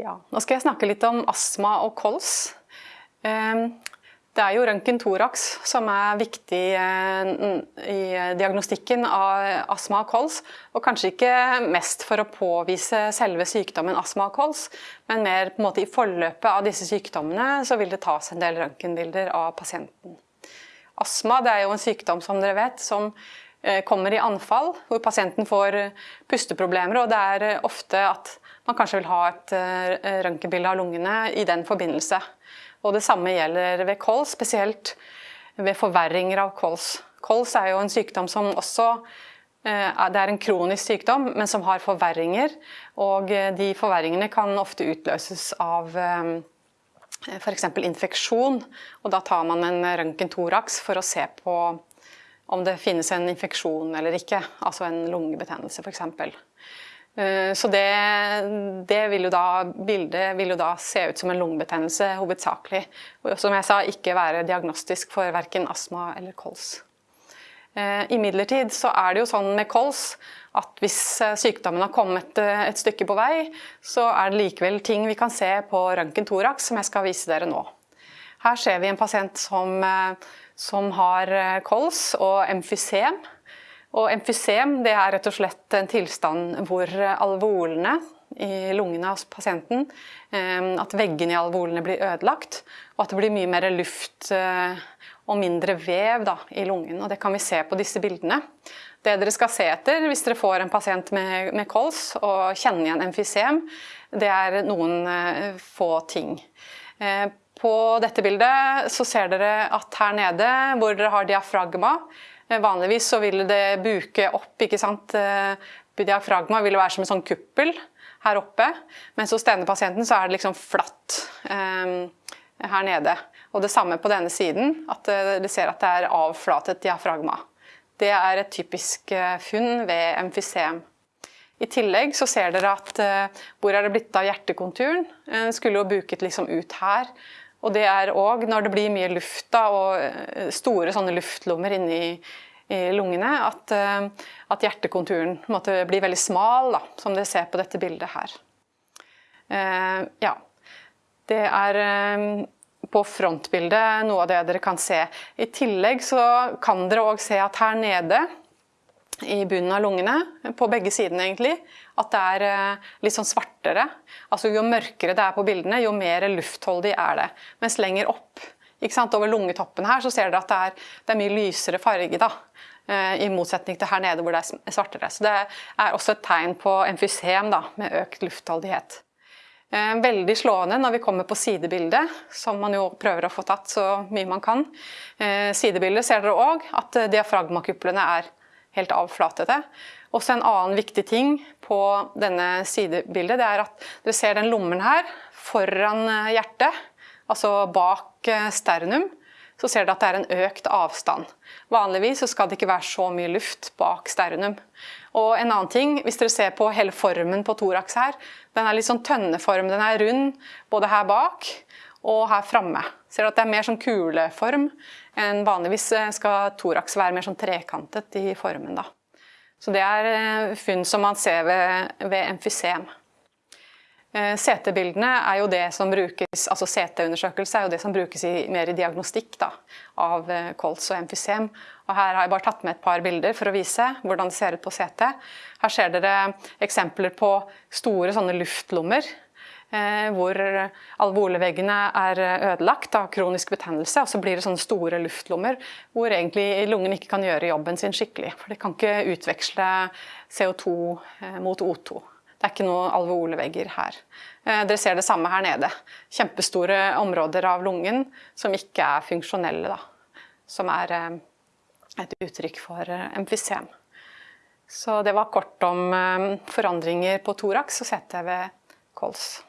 Ja, nå skal jeg snakke litt om astma og kols. Ehm, det er jo røntgen thorax som er viktig eh, i diagnostikken av astma og kols. Og kanskje ikke mest for å påvise selve sykdommen astma og kols, men mer på en måte i forløpet av disse sykdommene så vil det tas en del røntgenbilder av pasienten. Astma er jo en sykdom som dere vet, som eh, kommer i anfall, hvor pasienten får pusteproblemer. Og det er ofte at man kanskje vil ha et eh, røntgenbilde av lungene i den forbindelse. Og det samme gjelder ved kols, spesielt ved forverringer av kols. Kols er jo en sykdom som også eh, det er en kronisk sykdom, men som har forverringer. Og eh, de forverringene kan ofte utløses av f.eks. infeksjon. Og da tar man en røntgen-thorax for å se på om det finnes en infeksjon eller ikke. Altså en lungebetennelse f.eks. Eh, så det, det vil da, bildet vil jo da se ut som en lungebetennelse hovedsakelig. Og som jeg sa, ikke være diagnostisk for verken astma eller kols. Eh, Imidlertid så er det jo sånn med kols at hvis eh, sykdommen har kommet et stykke på vei, så er det likevel ting vi kan se på røntgen thorax som jeg skal vise dere nå. Her ser vi en pasient som, som har kols og emfysem. Og emfysem det er rett og slett en tilstand hvor alvolene i lungene hos pasienten, eh, at veggene i alvolene blir ødelagt, og at det blir mye mer luft eh, og mindre vev da, i lungen. Og det kan vi se på disse bildene. Det dere skal se etter hvis dere får en pasient med, med kols og kjenner igjen emfysem, det er noen uh, få ting. På dette bildet så ser dere at her nede hvor dere har diafragma, Eh, vanligvis så vil det buke opp, ikke sant. Eh, diafragma vil være som en sånn kuppel her oppe, mens hos denne pasienten så er det liksom flatt eh, her nede. Og det samme på denne siden, at dere ser at det er avflatet diafragma. Det er et typisk funn ved emfysem. I tillegg så ser dere at hvor er det blitt av hjertekonturen? Den skulle jo buket liksom ut her. Og det er òg når det blir mye luft da, og eh, store sånne luftlommer inni lungene, at, eh, at hjertekonturen måtte bli veldig smal, da, som dere ser på dette bildet her. Eh, ja. Det er på frontbildet noe av det dere kan se. I tillegg så kan dere òg se at her nede i bunnen av lungene, på begge sidene egentlig, at det er eh, litt sånn svartere. Altså Jo mørkere det er på bildene, jo mer luftholdig er det. Mens lenger opp over lungetoppen her, så ser dere at det er, det er mye lysere farge. da. Eh, I motsetning til her nede hvor det er svartere. Så det er også et tegn på emfysem da, med økt luftholdighet. Eh, veldig slående når vi kommer på sidebildet, som man jo prøver å få tatt så mye man kan. Sidebildet ser dere òg at diafragmakuplene er helt avflatete. Også en annen viktig ting på denne sidebildet, det er at dere ser den lommen her foran eh, hjertet, altså bak eh, sternum, så ser dere at det er en økt avstand. Vanligvis skal det ikke være så mye luft bak sternum. Og en annen ting, hvis dere ser på hele formen på thorax her, den er litt sånn tønneform. Den er rund både her bak og her framme. Ser du at det er mer sånn kuleform enn vanligvis eh, skal thorax være mer sånn trekantet i formen. da. Så det er eh, funn som man ser ved, ved emfysem. CT-bildene eh, er jo det som brukes, altså CT-undersøkelse er jo det som brukes i, mer i diagnostikk da, av kols og emfysem. Og her har jeg bare tatt med et par bilder for å vise hvordan det ser ut på CT. Her ser dere eksempler på store sånne luftlommer hvor alveoleveggene er ødelagt av kronisk betennelse. Og så blir det sånne store luftlommer hvor egentlig lungen ikke kan gjøre jobben sin skikkelig. For de kan ikke utveksle CO2 eh, mot O2. Det er ikke noen alveolevegger her. Eh, dere ser det samme her nede. Kjempestore områder av lungen som ikke er funksjonelle. Da. Som er et uttrykk for emfysem. Så det var kort om forandringer på thorax og CT ved kols.